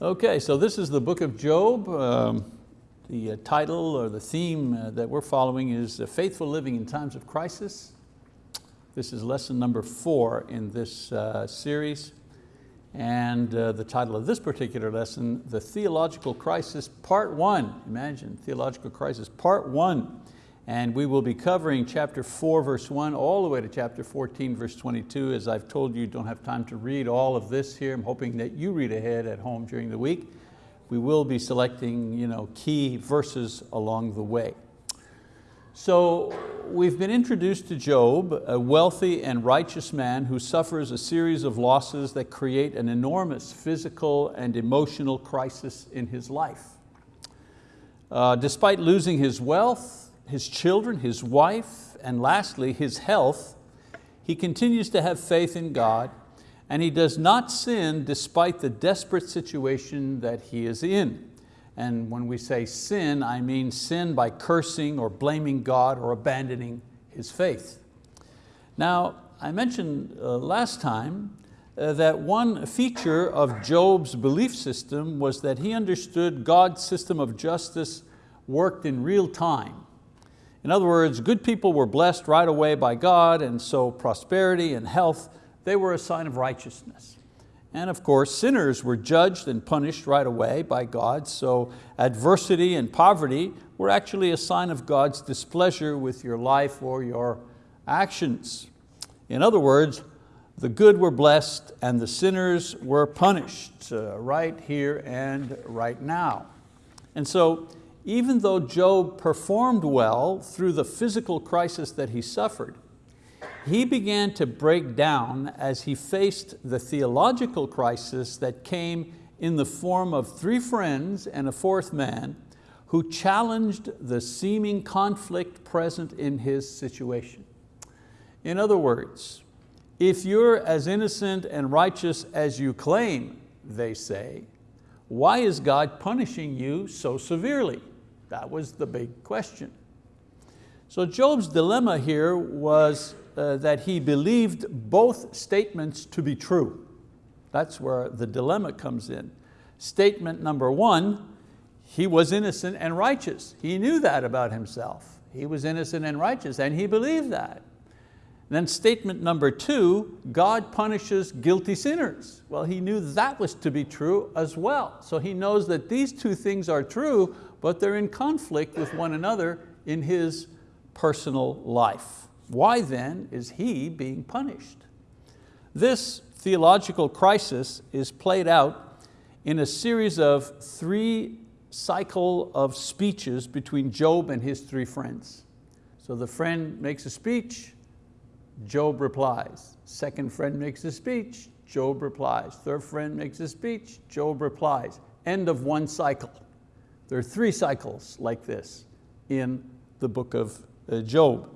Okay, so this is the book of Job. Um, the uh, title or the theme uh, that we're following is uh, Faithful Living in Times of Crisis. This is lesson number four in this uh, series. And uh, the title of this particular lesson, The Theological Crisis, Part One. Imagine, Theological Crisis, Part One. And we will be covering chapter four, verse one, all the way to chapter 14, verse 22. As I've told you, don't have time to read all of this here. I'm hoping that you read ahead at home during the week. We will be selecting you know, key verses along the way. So we've been introduced to Job, a wealthy and righteous man who suffers a series of losses that create an enormous physical and emotional crisis in his life. Uh, despite losing his wealth, his children, his wife, and lastly, his health, he continues to have faith in God and he does not sin despite the desperate situation that he is in. And when we say sin, I mean sin by cursing or blaming God or abandoning his faith. Now, I mentioned uh, last time uh, that one feature of Job's belief system was that he understood God's system of justice worked in real time. In other words, good people were blessed right away by God and so prosperity and health, they were a sign of righteousness. And of course, sinners were judged and punished right away by God, so adversity and poverty were actually a sign of God's displeasure with your life or your actions. In other words, the good were blessed and the sinners were punished uh, right here and right now. And so even though Job performed well through the physical crisis that he suffered, he began to break down as he faced the theological crisis that came in the form of three friends and a fourth man who challenged the seeming conflict present in his situation. In other words, if you're as innocent and righteous as you claim, they say, why is God punishing you so severely? That was the big question. So Job's dilemma here was uh, that he believed both statements to be true. That's where the dilemma comes in. Statement number one, he was innocent and righteous. He knew that about himself. He was innocent and righteous and he believed that. Then statement number two, God punishes guilty sinners. Well, he knew that was to be true as well. So he knows that these two things are true, but they're in conflict with one another in his personal life. Why then is he being punished? This theological crisis is played out in a series of three cycle of speeches between Job and his three friends. So the friend makes a speech, Job replies. Second friend makes a speech, Job replies. Third friend makes a speech, Job replies. End of one cycle. There are three cycles like this in the book of uh, Job.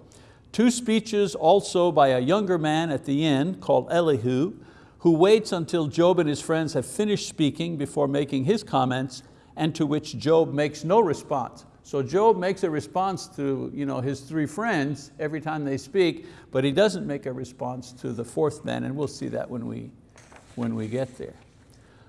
Two speeches also by a younger man at the end called Elihu, who waits until Job and his friends have finished speaking before making his comments and to which Job makes no response. So Job makes a response to you know, his three friends every time they speak, but he doesn't make a response to the fourth man, and we'll see that when we, when we get there.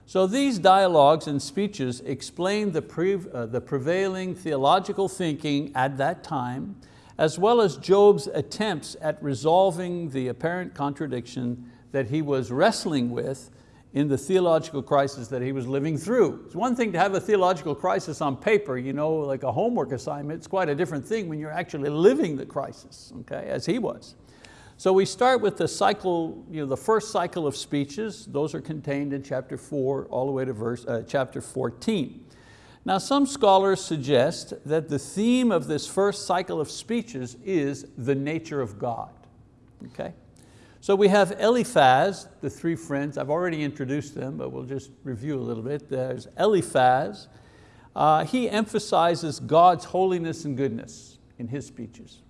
So these dialogues and speeches explain the, pre, uh, the prevailing theological thinking at that time, as well as Job's attempts at resolving the apparent contradiction that he was wrestling with in the theological crisis that he was living through. It's one thing to have a theological crisis on paper, you know, like a homework assignment. It's quite a different thing when you're actually living the crisis, okay, as he was. So we start with the cycle, you know, the first cycle of speeches. Those are contained in chapter four all the way to verse, uh, chapter 14. Now some scholars suggest that the theme of this first cycle of speeches is the nature of God. Okay? So we have Eliphaz, the three friends. I've already introduced them, but we'll just review a little bit. There's Eliphaz. Uh, he emphasizes God's holiness and goodness in his speeches.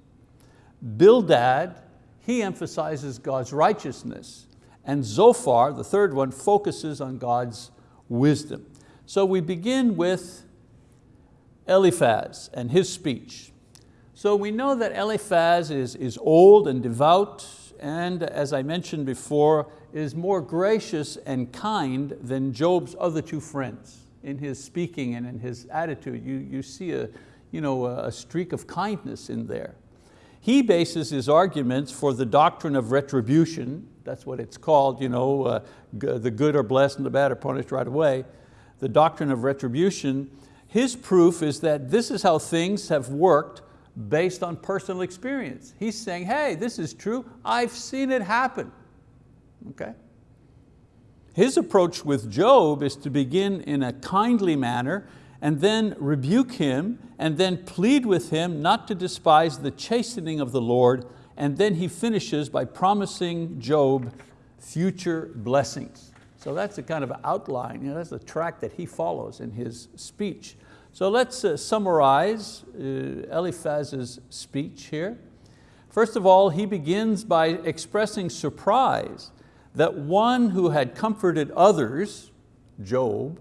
Bildad, he emphasizes God's righteousness. And Zophar, the third one, focuses on God's wisdom. So we begin with Eliphaz and his speech. So we know that Eliphaz is, is old and devout and as I mentioned before, is more gracious and kind than Job's other two friends. In his speaking and in his attitude, you, you see a, you know, a streak of kindness in there. He bases his arguments for the doctrine of retribution, that's what it's called, you know, uh, the good are blessed and the bad are punished right away, the doctrine of retribution, his proof is that this is how things have worked based on personal experience. He's saying, hey, this is true, I've seen it happen. Okay? His approach with Job is to begin in a kindly manner and then rebuke him and then plead with him not to despise the chastening of the Lord and then he finishes by promising Job future blessings. So that's a kind of outline, you know, that's the track that he follows in his speech. So let's uh, summarize uh, Eliphaz's speech here. First of all, he begins by expressing surprise that one who had comforted others, Job,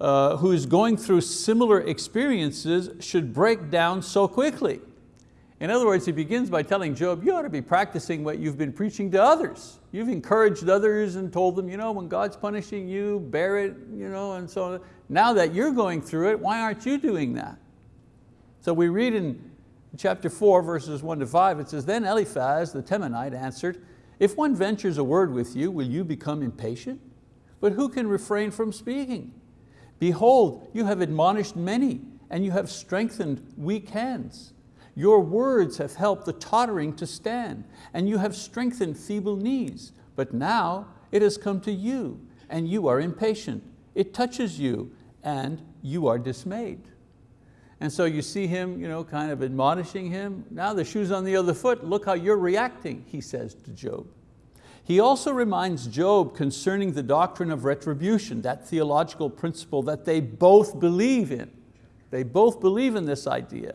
uh, who is going through similar experiences should break down so quickly. In other words, he begins by telling Job, you ought to be practicing what you've been preaching to others. You've encouraged others and told them, you know, when God's punishing you, bear it, you know, and so on. Now that you're going through it, why aren't you doing that? So we read in chapter four, verses one to five, it says, then Eliphaz the Temanite answered, if one ventures a word with you, will you become impatient? But who can refrain from speaking? Behold, you have admonished many, and you have strengthened weak hands. Your words have helped the tottering to stand, and you have strengthened feeble knees. But now it has come to you, and you are impatient. It touches you, and you are dismayed. And so you see him you know, kind of admonishing him. Now the shoe's on the other foot. Look how you're reacting, he says to Job. He also reminds Job concerning the doctrine of retribution, that theological principle that they both believe in. They both believe in this idea.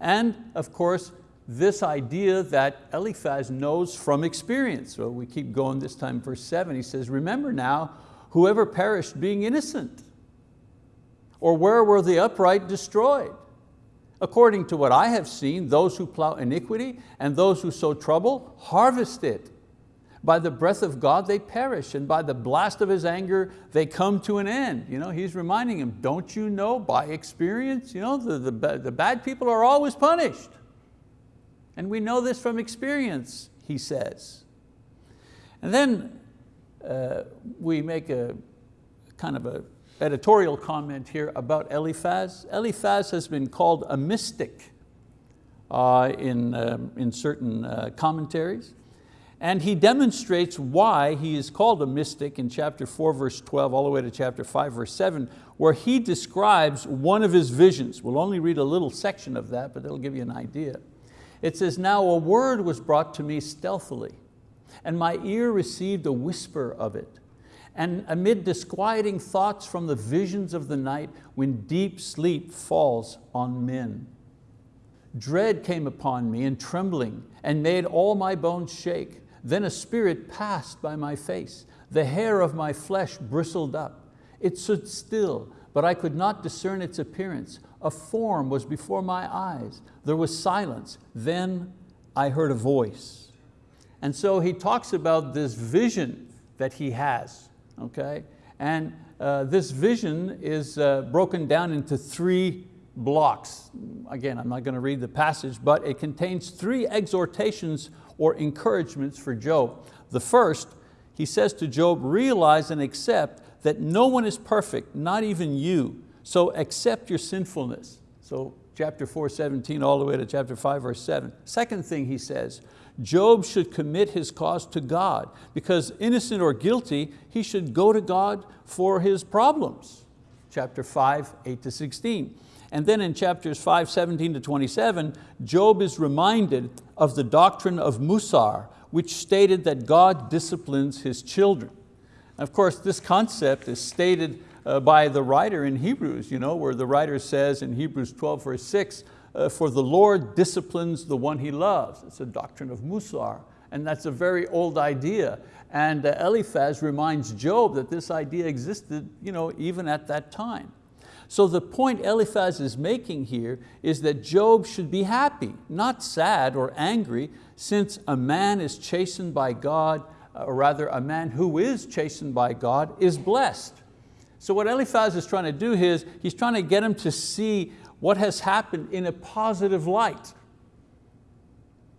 And of course, this idea that Eliphaz knows from experience. So we keep going this time, verse seven, he says, remember now, whoever perished being innocent, or where were the upright destroyed? According to what I have seen, those who plow iniquity and those who sow trouble harvest it. By the breath of God they perish, and by the blast of His anger they come to an end. You know, he's reminding him, don't you know by experience, you know, the, the, the bad people are always punished. And we know this from experience, he says. And then uh, we make a kind of a editorial comment here about Eliphaz. Eliphaz has been called a mystic uh, in, um, in certain uh, commentaries. And he demonstrates why he is called a mystic in chapter four, verse 12, all the way to chapter five, verse seven, where he describes one of his visions. We'll only read a little section of that, but it'll give you an idea. It says, now a word was brought to me stealthily, and my ear received a whisper of it. And amid disquieting thoughts from the visions of the night, when deep sleep falls on men. Dread came upon me and trembling, and made all my bones shake. Then a spirit passed by my face. The hair of my flesh bristled up. It stood still, but I could not discern its appearance. A form was before my eyes. There was silence. Then I heard a voice. And so he talks about this vision that he has, okay? And uh, this vision is uh, broken down into three blocks. Again, I'm not going to read the passage, but it contains three exhortations or encouragements for Job. The first, he says to Job, realize and accept that no one is perfect, not even you, so accept your sinfulness. So chapter 4, 17 all the way to chapter 5, verse 7. Second thing he says, Job should commit his cause to God because innocent or guilty, he should go to God for his problems. Chapter 5, 8 to 16. And then in chapters 5, 17 to 27, Job is reminded of the doctrine of Musar, which stated that God disciplines His children. of course, this concept is stated uh, by the writer in Hebrews, you know, where the writer says in Hebrews 12, verse 6, uh, for the Lord disciplines the one He loves. It's a doctrine of Musar, and that's a very old idea. And uh, Eliphaz reminds Job that this idea existed you know, even at that time. So the point Eliphaz is making here is that Job should be happy, not sad or angry, since a man is chastened by God, uh, or rather a man who is chastened by God is blessed. So what Eliphaz is trying to do is, he's trying to get him to see what has happened in a positive light.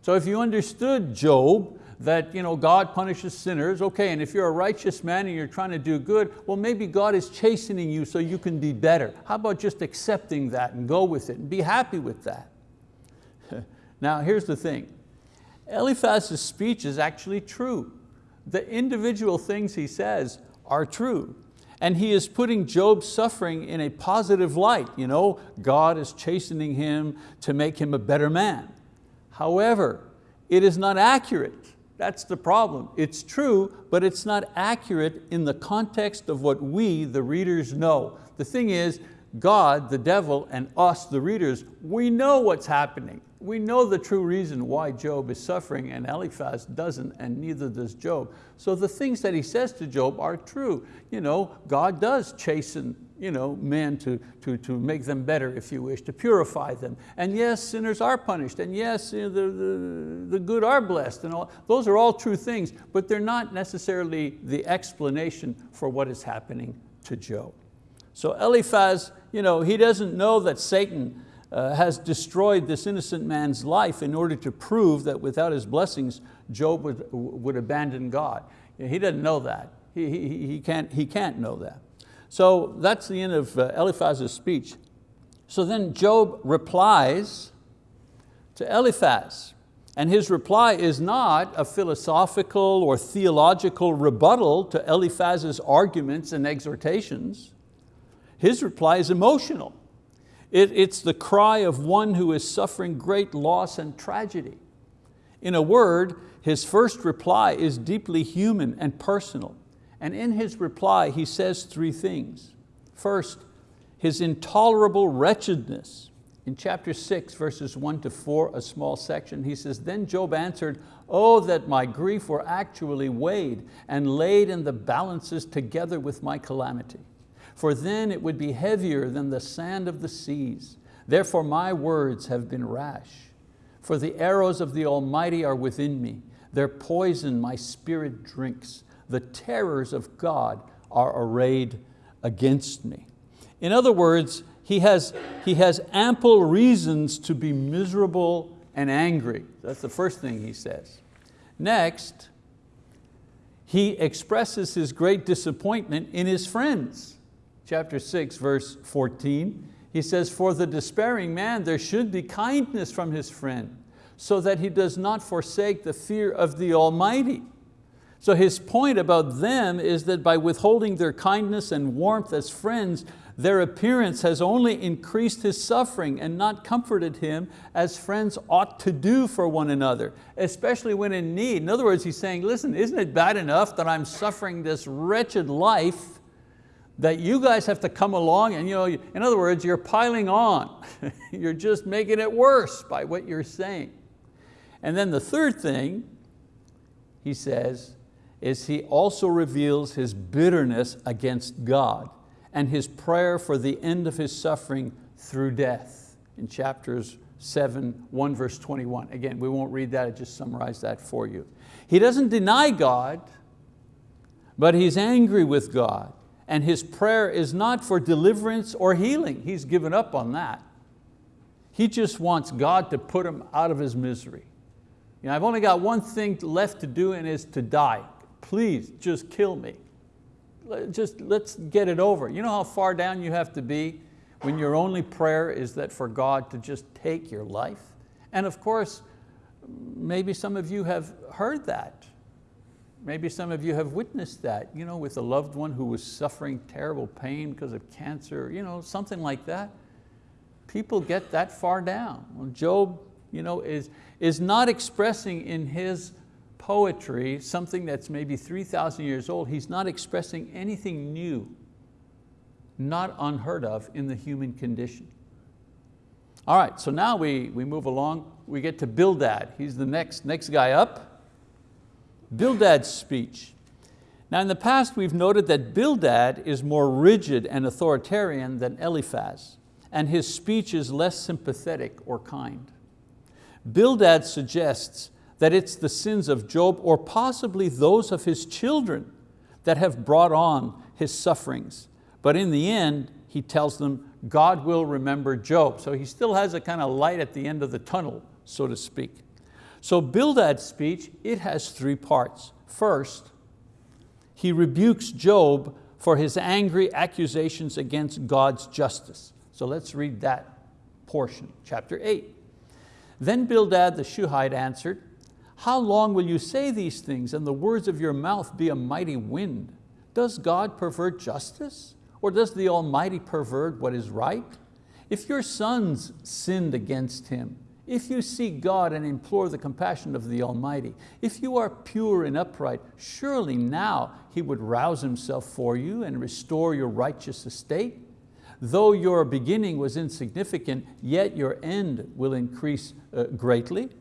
So if you understood Job, that you know, God punishes sinners, okay, and if you're a righteous man and you're trying to do good, well maybe God is chastening you so you can be better. How about just accepting that and go with it and be happy with that? now here's the thing, Eliphaz's speech is actually true. The individual things he says are true. And he is putting Job's suffering in a positive light. You know, God is chastening him to make him a better man. However, it is not accurate. That's the problem. It's true, but it's not accurate in the context of what we, the readers, know. The thing is, God, the devil, and us, the readers, we know what's happening. We know the true reason why Job is suffering and Eliphaz doesn't and neither does Job. So the things that he says to Job are true. You know, God does chasten you know, men to, to, to make them better, if you wish, to purify them. And yes, sinners are punished, and yes, you know, the, the, the good are blessed, and all. those are all true things, but they're not necessarily the explanation for what is happening to Job. So Eliphaz, you know, he doesn't know that Satan uh, has destroyed this innocent man's life in order to prove that without his blessings, Job would, would abandon God. He doesn't know that. He, he, he, can't, he can't know that. So that's the end of uh, Eliphaz's speech. So then Job replies to Eliphaz. And his reply is not a philosophical or theological rebuttal to Eliphaz's arguments and exhortations. His reply is emotional. It, it's the cry of one who is suffering great loss and tragedy. In a word, his first reply is deeply human and personal. And in his reply, he says three things. First, his intolerable wretchedness. In chapter six, verses one to four, a small section, he says, then Job answered, oh, that my grief were actually weighed and laid in the balances together with my calamity. For then it would be heavier than the sand of the seas. Therefore my words have been rash. For the arrows of the Almighty are within me. Their poison my spirit drinks the terrors of God are arrayed against me. In other words, he has, he has ample reasons to be miserable and angry. That's the first thing he says. Next, he expresses his great disappointment in his friends. Chapter six, verse 14, he says, for the despairing man there should be kindness from his friend, so that he does not forsake the fear of the Almighty. So his point about them is that by withholding their kindness and warmth as friends, their appearance has only increased his suffering and not comforted him as friends ought to do for one another, especially when in need. In other words, he's saying, listen, isn't it bad enough that I'm suffering this wretched life that you guys have to come along and you know, in other words, you're piling on. you're just making it worse by what you're saying. And then the third thing, he says, is he also reveals his bitterness against God and his prayer for the end of his suffering through death in chapters 7, 1 verse 21. Again, we won't read that, I just summarized that for you. He doesn't deny God, but he's angry with God and his prayer is not for deliverance or healing. He's given up on that. He just wants God to put him out of his misery. You know, I've only got one thing left to do and is to die please just kill me. Just let's get it over. You know how far down you have to be when your only prayer is that for God to just take your life? And of course, maybe some of you have heard that. Maybe some of you have witnessed that, you know, with a loved one who was suffering terrible pain because of cancer, you know, something like that. People get that far down. Job you know, is, is not expressing in his poetry, something that's maybe 3,000 years old, he's not expressing anything new, not unheard of in the human condition. All right, so now we, we move along, we get to Bildad. He's the next, next guy up. Bildad's speech. Now in the past we've noted that Bildad is more rigid and authoritarian than Eliphaz, and his speech is less sympathetic or kind. Bildad suggests that it's the sins of Job or possibly those of his children that have brought on his sufferings. But in the end, he tells them, God will remember Job. So he still has a kind of light at the end of the tunnel, so to speak. So Bildad's speech, it has three parts. First, he rebukes Job for his angry accusations against God's justice. So let's read that portion, chapter eight. Then Bildad the Shuhite answered, how long will you say these things and the words of your mouth be a mighty wind? Does God pervert justice? Or does the Almighty pervert what is right? If your sons sinned against Him, if you seek God and implore the compassion of the Almighty, if you are pure and upright, surely now He would rouse Himself for you and restore your righteous estate. Though your beginning was insignificant, yet your end will increase uh, greatly.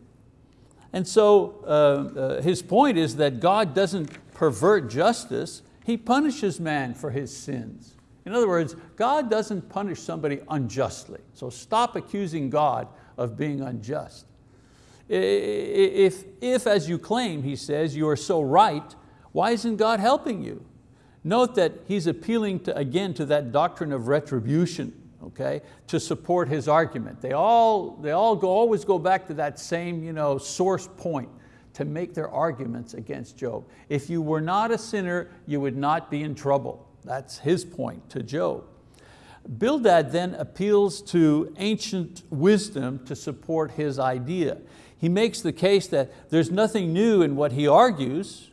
And so uh, uh, his point is that God doesn't pervert justice, He punishes man for his sins. In other words, God doesn't punish somebody unjustly. So stop accusing God of being unjust. If, if as you claim, he says, you are so right, why isn't God helping you? Note that he's appealing to, again to that doctrine of retribution okay, to support his argument. They all, they all go, always go back to that same you know, source point to make their arguments against Job. If you were not a sinner, you would not be in trouble. That's his point to Job. Bildad then appeals to ancient wisdom to support his idea. He makes the case that there's nothing new in what he argues.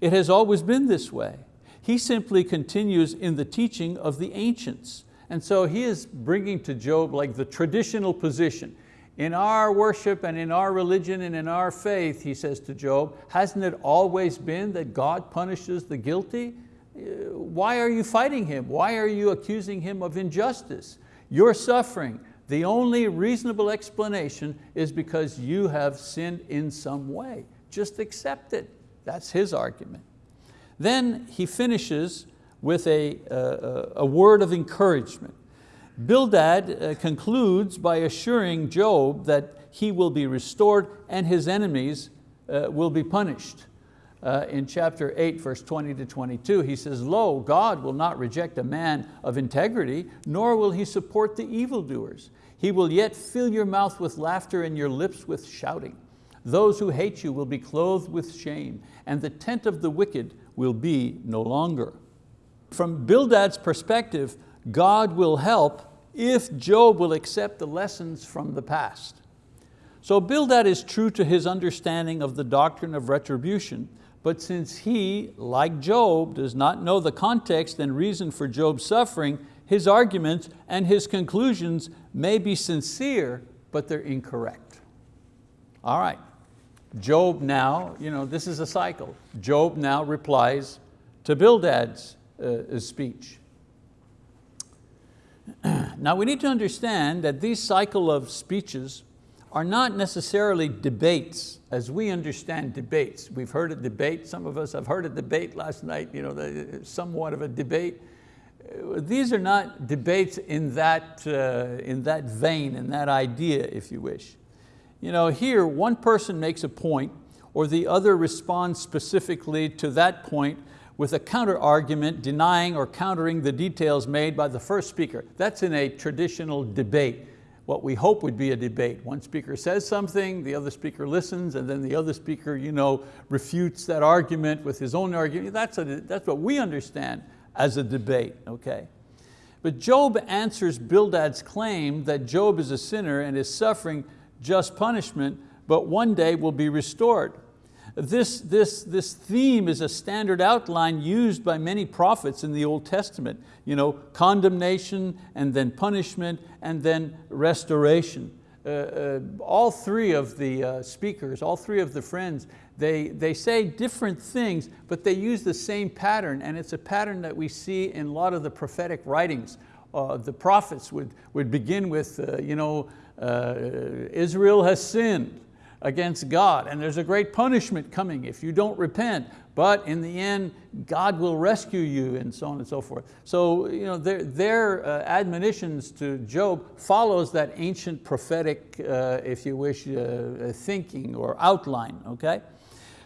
It has always been this way. He simply continues in the teaching of the ancients. And so he is bringing to Job like the traditional position. In our worship and in our religion and in our faith, he says to Job, hasn't it always been that God punishes the guilty? Uh, why are you fighting him? Why are you accusing him of injustice? You're suffering. The only reasonable explanation is because you have sinned in some way. Just accept it. That's his argument. Then he finishes with a, a, a word of encouragement. Bildad uh, concludes by assuring Job that he will be restored and his enemies uh, will be punished. Uh, in chapter 8, verse 20 to 22, he says, Lo, God will not reject a man of integrity, nor will He support the evildoers. He will yet fill your mouth with laughter and your lips with shouting. Those who hate you will be clothed with shame, and the tent of the wicked will be no longer. From Bildad's perspective, God will help if Job will accept the lessons from the past. So Bildad is true to his understanding of the doctrine of retribution, but since he, like Job, does not know the context and reason for Job's suffering, his arguments and his conclusions may be sincere, but they're incorrect. All right, Job now, you know, this is a cycle. Job now replies to Bildad's speech. now we need to understand that these cycle of speeches are not necessarily debates as we understand debates. We've heard a debate, some of us have heard a debate last night, you know, somewhat of a debate. These are not debates in that, uh, in that vein, in that idea, if you wish. You know, here, one person makes a point or the other responds specifically to that point with a counter argument denying or countering the details made by the first speaker. That's in a traditional debate, what we hope would be a debate. One speaker says something, the other speaker listens, and then the other speaker you know, refutes that argument with his own argument. That's, a, that's what we understand as a debate, okay? But Job answers Bildad's claim that Job is a sinner and is suffering just punishment, but one day will be restored. This, this, this theme is a standard outline used by many prophets in the Old Testament. You know, condemnation and then punishment and then restoration. Uh, uh, all three of the uh, speakers, all three of the friends, they, they say different things, but they use the same pattern, and it's a pattern that we see in a lot of the prophetic writings. Uh, the prophets would, would begin with, uh, you know, uh, Israel has sinned, against God and there's a great punishment coming if you don't repent, but in the end, God will rescue you and so on and so forth. So you know, their, their uh, admonitions to Job follows that ancient prophetic, uh, if you wish, uh, thinking or outline, okay?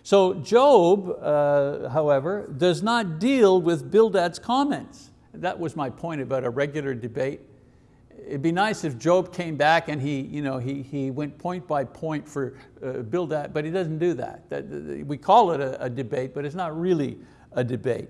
So Job, uh, however, does not deal with Bildad's comments. That was my point about a regular debate. It'd be nice if Job came back and he, you know, he, he went point by point for uh, that, but he doesn't do that. that we call it a, a, debate, but it's not really a debate.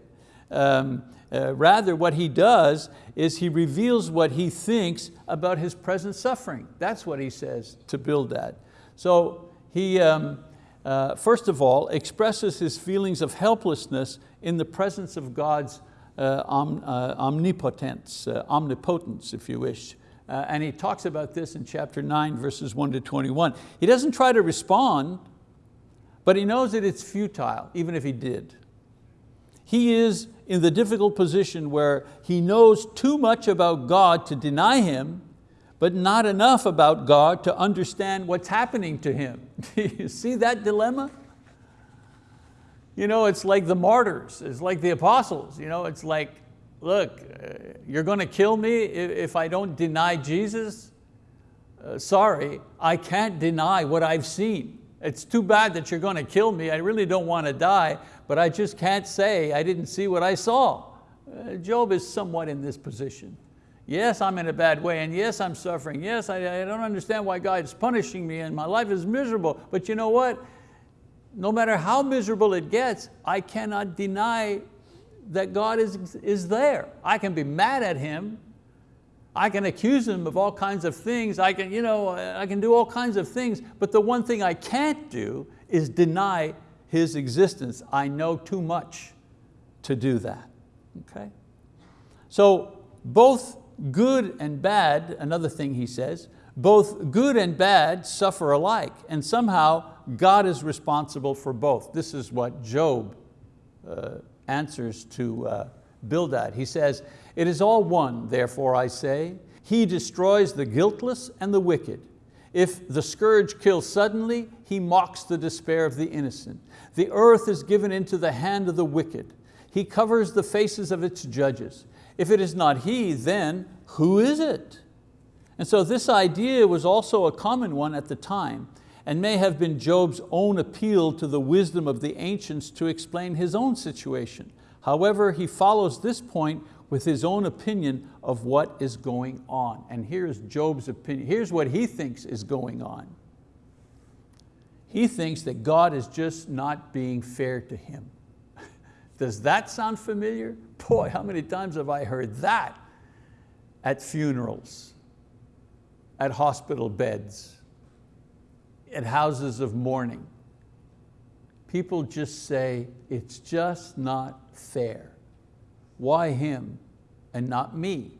Um, uh, rather, what he does is he reveals what he thinks about his present suffering. That's what he says to Bildad. So he, um, uh, first of all, expresses his feelings of helplessness in the presence of God's uh, om, uh, omnipotence, uh, omnipotence, if you wish. Uh, and he talks about this in chapter 9, verses 1 to 21. He doesn't try to respond, but he knows that it's futile, even if he did. He is in the difficult position where he knows too much about God to deny Him, but not enough about God to understand what's happening to him. Do you see that dilemma? You know, it's like the martyrs, it's like the apostles. You know, it's like, look, uh, you're going to kill me if I don't deny Jesus? Uh, sorry, I can't deny what I've seen. It's too bad that you're going to kill me. I really don't want to die, but I just can't say I didn't see what I saw. Uh, Job is somewhat in this position. Yes, I'm in a bad way, and yes, I'm suffering. Yes, I, I don't understand why God is punishing me and my life is miserable. But you know what? No matter how miserable it gets, I cannot deny that God is, is there. I can be mad at Him. I can accuse Him of all kinds of things. I can, you know, I can do all kinds of things, but the one thing I can't do is deny His existence. I know too much to do that, okay? So both good and bad, another thing he says, both good and bad suffer alike, and somehow God is responsible for both. This is what Job uh, answers to uh, Bildad. He says, it is all one, therefore I say, he destroys the guiltless and the wicked. If the scourge kills suddenly, he mocks the despair of the innocent. The earth is given into the hand of the wicked. He covers the faces of its judges. If it is not he, then who is it? And so this idea was also a common one at the time and may have been Job's own appeal to the wisdom of the ancients to explain his own situation. However, he follows this point with his own opinion of what is going on. And here's Job's opinion. Here's what he thinks is going on. He thinks that God is just not being fair to him. Does that sound familiar? Boy, how many times have I heard that at funerals, at hospital beds, at houses of mourning. People just say, it's just not fair. Why him and not me?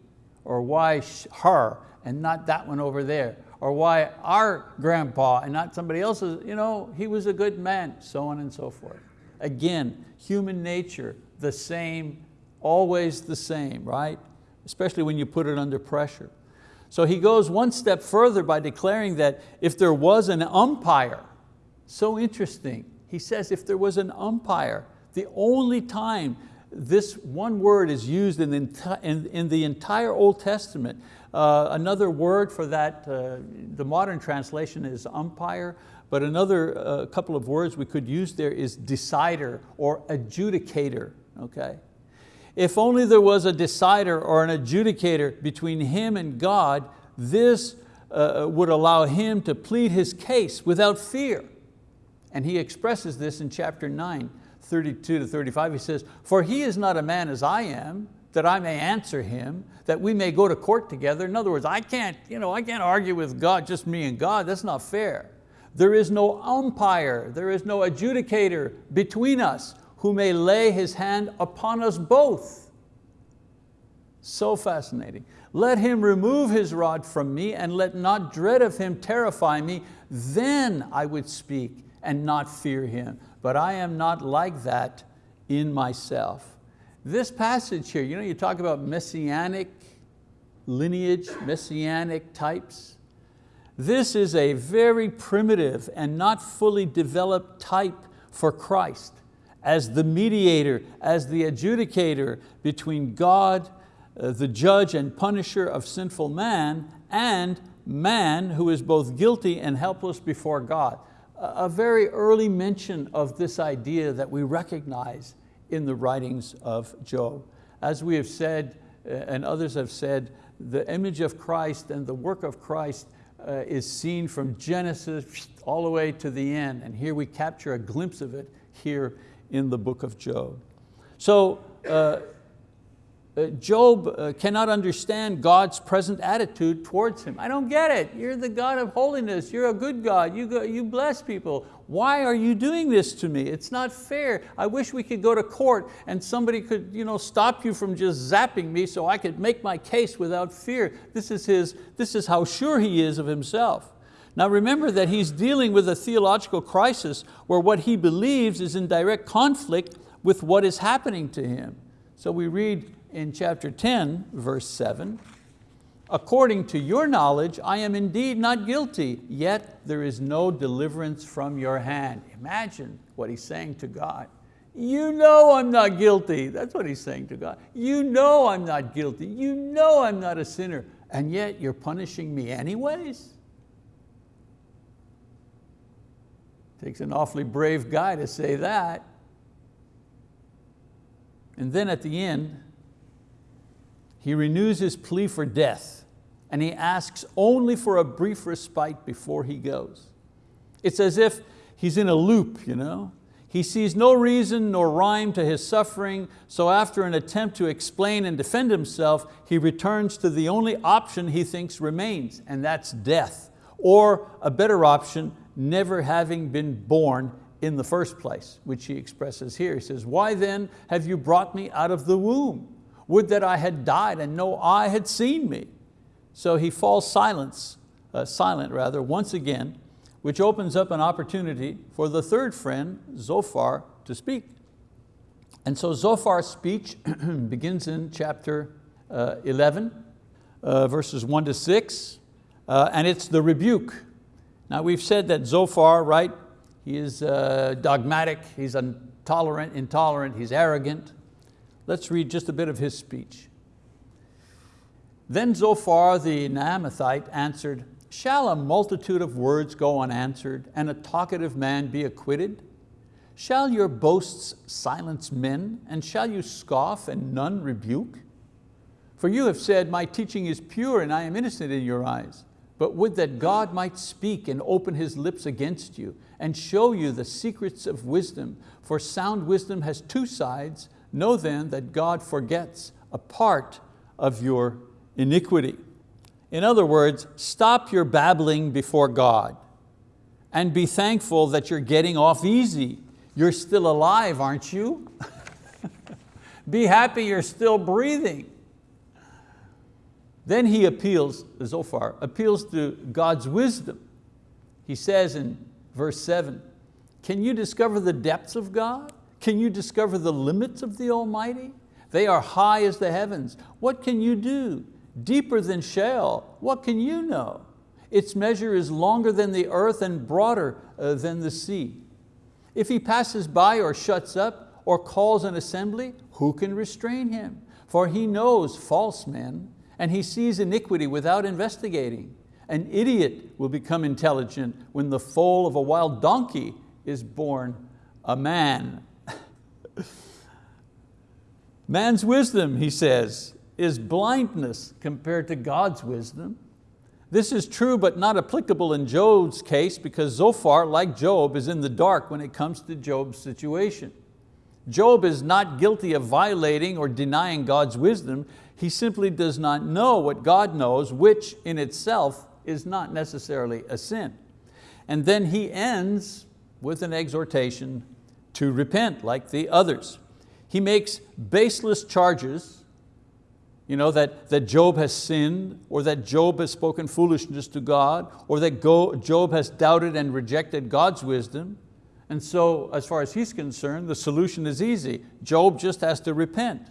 Or why her and not that one over there? Or why our grandpa and not somebody else's? You know, he was a good man, so on and so forth. Again, human nature, the same, always the same, right? Especially when you put it under pressure. So he goes one step further by declaring that if there was an umpire, so interesting, he says if there was an umpire, the only time this one word is used in the, in, in the entire Old Testament. Uh, another word for that, uh, the modern translation is umpire, but another uh, couple of words we could use there is decider or adjudicator, okay? If only there was a decider or an adjudicator between him and God, this uh, would allow him to plead his case without fear. And he expresses this in chapter 9, 32 to 35. He says, for he is not a man as I am, that I may answer him, that we may go to court together. In other words, I can't, you know, I can't argue with God, just me and God, that's not fair. There is no umpire, there is no adjudicator between us who may lay his hand upon us both. So fascinating. Let him remove his rod from me and let not dread of him terrify me, then I would speak and not fear him. But I am not like that in myself. This passage here, you know, you talk about messianic lineage, messianic types. This is a very primitive and not fully developed type for Christ as the mediator, as the adjudicator between God, uh, the judge and punisher of sinful man, and man who is both guilty and helpless before God. A very early mention of this idea that we recognize in the writings of Job. As we have said, uh, and others have said, the image of Christ and the work of Christ uh, is seen from Genesis all the way to the end. And here we capture a glimpse of it here in the book of Job. So uh, uh, Job uh, cannot understand God's present attitude towards him. I don't get it. You're the God of holiness. You're a good God. You, go, you bless people. Why are you doing this to me? It's not fair. I wish we could go to court and somebody could you know, stop you from just zapping me so I could make my case without fear. This is, his, this is how sure he is of himself. Now remember that he's dealing with a theological crisis where what he believes is in direct conflict with what is happening to him. So we read in chapter 10, verse 7, according to your knowledge, I am indeed not guilty, yet there is no deliverance from your hand. Imagine what he's saying to God. You know I'm not guilty. That's what he's saying to God. You know I'm not guilty. You know I'm not a sinner. And yet you're punishing me anyways? Takes an awfully brave guy to say that. And then at the end, he renews his plea for death and he asks only for a brief respite before he goes. It's as if he's in a loop, you know? He sees no reason nor rhyme to his suffering, so after an attempt to explain and defend himself, he returns to the only option he thinks remains, and that's death. Or a better option, never having been born in the first place, which he expresses here. He says, why then have you brought me out of the womb? Would that I had died and no eye had seen me. So he falls silence, uh, silent rather, once again, which opens up an opportunity for the third friend, Zophar, to speak. And so Zophar's speech begins in chapter uh, 11, uh, verses one to six, uh, and it's the rebuke. Now we've said that Zophar, right, he is uh, dogmatic, he's intolerant, intolerant, he's arrogant, Let's read just a bit of his speech. Then Zophar the Naamathite answered, Shall a multitude of words go unanswered and a talkative man be acquitted? Shall your boasts silence men and shall you scoff and none rebuke? For you have said, my teaching is pure and I am innocent in your eyes. But would that God might speak and open His lips against you and show you the secrets of wisdom, for sound wisdom has two sides, Know then that God forgets a part of your iniquity. In other words, stop your babbling before God and be thankful that you're getting off easy. You're still alive, aren't you? be happy you're still breathing. Then he appeals, Zophar, appeals to God's wisdom. He says in verse seven, can you discover the depths of God? Can you discover the limits of the Almighty? They are high as the heavens. What can you do? Deeper than Sheol, what can you know? Its measure is longer than the earth and broader uh, than the sea. If he passes by or shuts up or calls an assembly, who can restrain him? For he knows false men and he sees iniquity without investigating. An idiot will become intelligent when the foal of a wild donkey is born a man. Man's wisdom, he says, is blindness compared to God's wisdom. This is true but not applicable in Job's case because Zophar, like Job, is in the dark when it comes to Job's situation. Job is not guilty of violating or denying God's wisdom. He simply does not know what God knows, which in itself is not necessarily a sin. And then he ends with an exhortation to repent like the others. He makes baseless charges, you know, that, that Job has sinned, or that Job has spoken foolishness to God, or that Job has doubted and rejected God's wisdom. And so, as far as he's concerned, the solution is easy. Job just has to repent.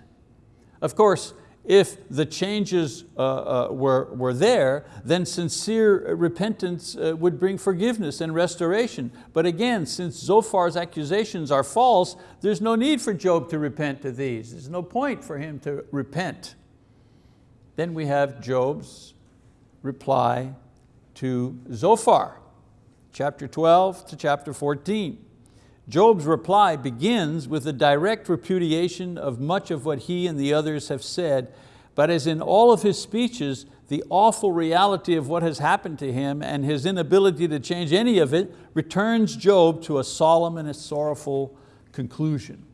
Of course, if the changes uh, uh, were, were there, then sincere repentance uh, would bring forgiveness and restoration. But again, since Zophar's accusations are false, there's no need for Job to repent to these. There's no point for him to repent. Then we have Job's reply to Zophar, chapter 12 to chapter 14. Job's reply begins with a direct repudiation of much of what he and the others have said, but as in all of his speeches, the awful reality of what has happened to him and his inability to change any of it returns Job to a solemn and a sorrowful conclusion.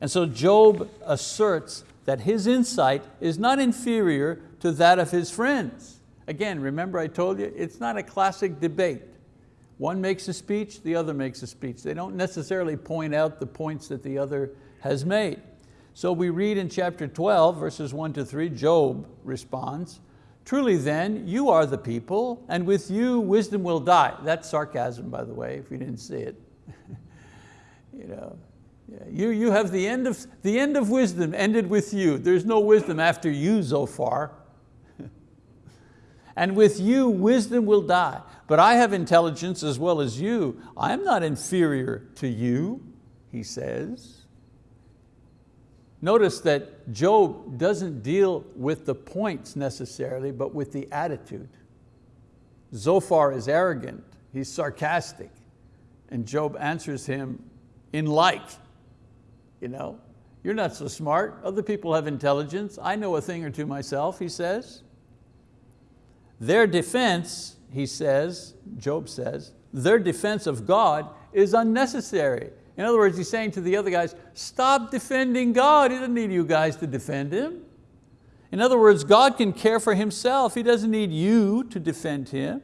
And so Job asserts that his insight is not inferior to that of his friends. Again, remember I told you, it's not a classic debate. One makes a speech, the other makes a speech. They don't necessarily point out the points that the other has made. So we read in chapter 12, verses one to three, Job responds, Truly then, you are the people, and with you wisdom will die. That's sarcasm, by the way, if you didn't see it. you, know, you, you have the end, of, the end of wisdom ended with you. There's no wisdom after you so far. and with you wisdom will die but I have intelligence as well as you. I am not inferior to you, he says. Notice that Job doesn't deal with the points necessarily, but with the attitude. Zophar is arrogant, he's sarcastic, and Job answers him in like. You know, you're not so smart, other people have intelligence, I know a thing or two myself, he says. Their defense he says, Job says, their defense of God is unnecessary. In other words, he's saying to the other guys, stop defending God. He doesn't need you guys to defend Him. In other words, God can care for Himself. He doesn't need you to defend Him.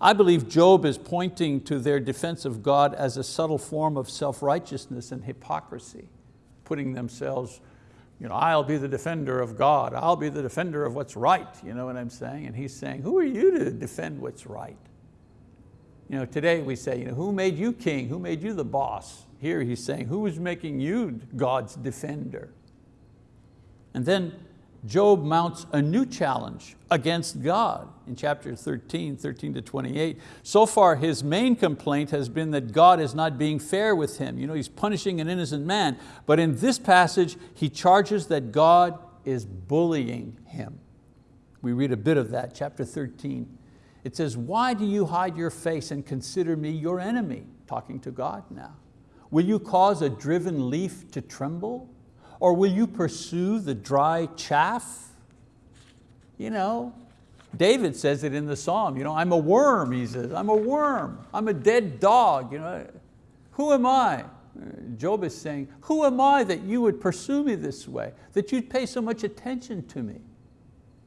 I believe Job is pointing to their defense of God as a subtle form of self-righteousness and hypocrisy, putting themselves you know, I'll be the defender of God. I'll be the defender of what's right. You know what I'm saying? And he's saying, who are you to defend what's right? You know, today we say, you know, who made you king? Who made you the boss? Here he's saying, who is making you God's defender? And then Job mounts a new challenge against God in chapter 13, 13 to 28. So far his main complaint has been that God is not being fair with him. You know, he's punishing an innocent man, but in this passage he charges that God is bullying him. We read a bit of that, chapter 13. It says, why do you hide your face and consider me your enemy? Talking to God now. Will you cause a driven leaf to tremble? Or will you pursue the dry chaff? You know, David says it in the Psalm, you know, I'm a worm, he says, I'm a worm, I'm a dead dog. You know, who am I? Job is saying, who am I that you would pursue me this way, that you'd pay so much attention to me?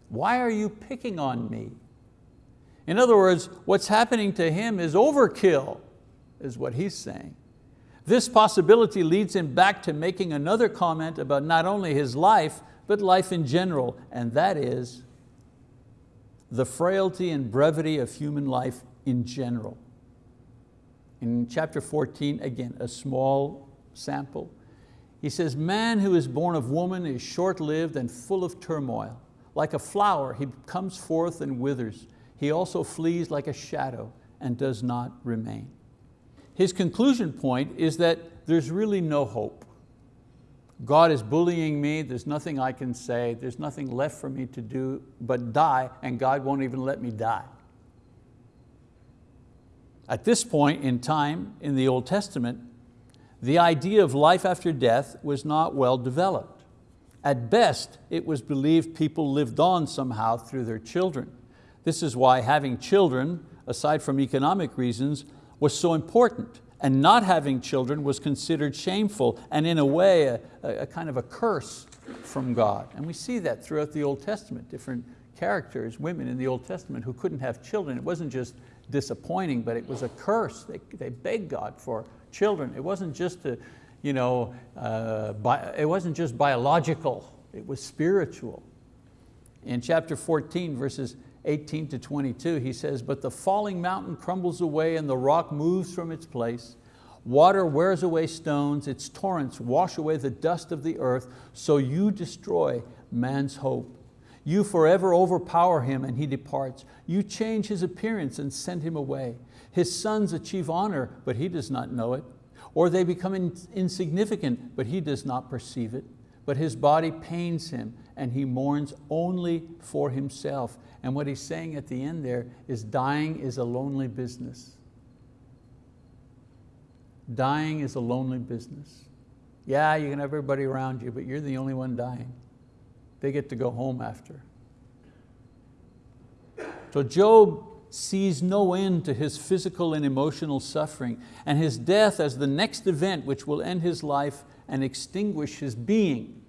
Why are you picking on me? In other words, what's happening to him is overkill, is what he's saying. This possibility leads him back to making another comment about not only his life, but life in general, and that is the frailty and brevity of human life in general. In chapter 14, again, a small sample, he says, man who is born of woman is short-lived and full of turmoil. Like a flower, he comes forth and withers. He also flees like a shadow and does not remain. His conclusion point is that there's really no hope. God is bullying me, there's nothing I can say, there's nothing left for me to do but die, and God won't even let me die. At this point in time in the Old Testament, the idea of life after death was not well developed. At best, it was believed people lived on somehow through their children. This is why having children, aside from economic reasons, was so important and not having children was considered shameful and in a way a, a, kind of a curse from God. And we see that throughout the Old Testament, different characters, women in the Old Testament who couldn't have children. It wasn't just disappointing, but it was a curse. They, they begged God for children. It wasn't just a, you know, uh, bi it wasn't just biological, it was spiritual. In chapter 14, verses 18 to 22, he says, but the falling mountain crumbles away and the rock moves from its place. Water wears away stones, its torrents wash away the dust of the earth, so you destroy man's hope. You forever overpower him and he departs. You change his appearance and send him away. His sons achieve honor, but he does not know it. Or they become insignificant, but he does not perceive it. But his body pains him and he mourns only for himself. And what he's saying at the end there is dying is a lonely business. Dying is a lonely business. Yeah, you can have everybody around you, but you're the only one dying. They get to go home after. So Job sees no end to his physical and emotional suffering and his death as the next event which will end his life and extinguish his being.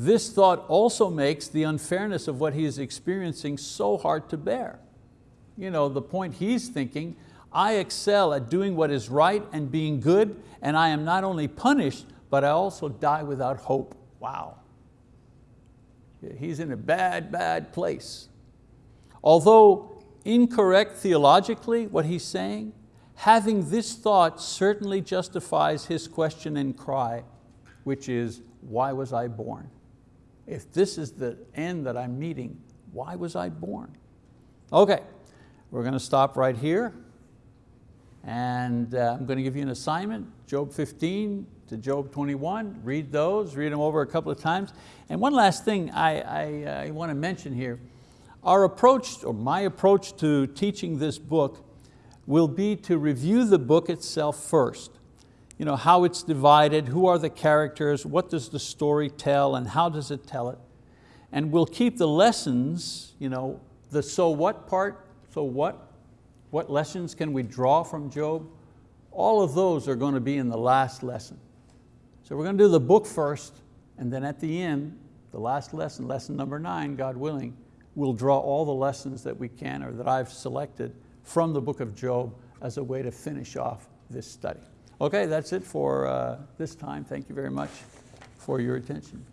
This thought also makes the unfairness of what he is experiencing so hard to bear. You know, the point he's thinking, I excel at doing what is right and being good, and I am not only punished, but I also die without hope. Wow. He's in a bad, bad place. Although incorrect theologically, what he's saying, having this thought certainly justifies his question and cry, which is, why was I born? If this is the end that I'm meeting, why was I born? Okay, we're going to stop right here. And uh, I'm going to give you an assignment, Job 15 to Job 21. Read those, read them over a couple of times. And one last thing I, I, I want to mention here. Our approach, or my approach to teaching this book will be to review the book itself first. You know, how it's divided, who are the characters, what does the story tell, and how does it tell it? And we'll keep the lessons, you know, the so what part, so what, what lessons can we draw from Job? All of those are going to be in the last lesson. So we're going to do the book first, and then at the end, the last lesson, lesson number nine, God willing, we'll draw all the lessons that we can or that I've selected from the book of Job as a way to finish off this study. Okay, that's it for uh, this time. Thank you very much for your attention.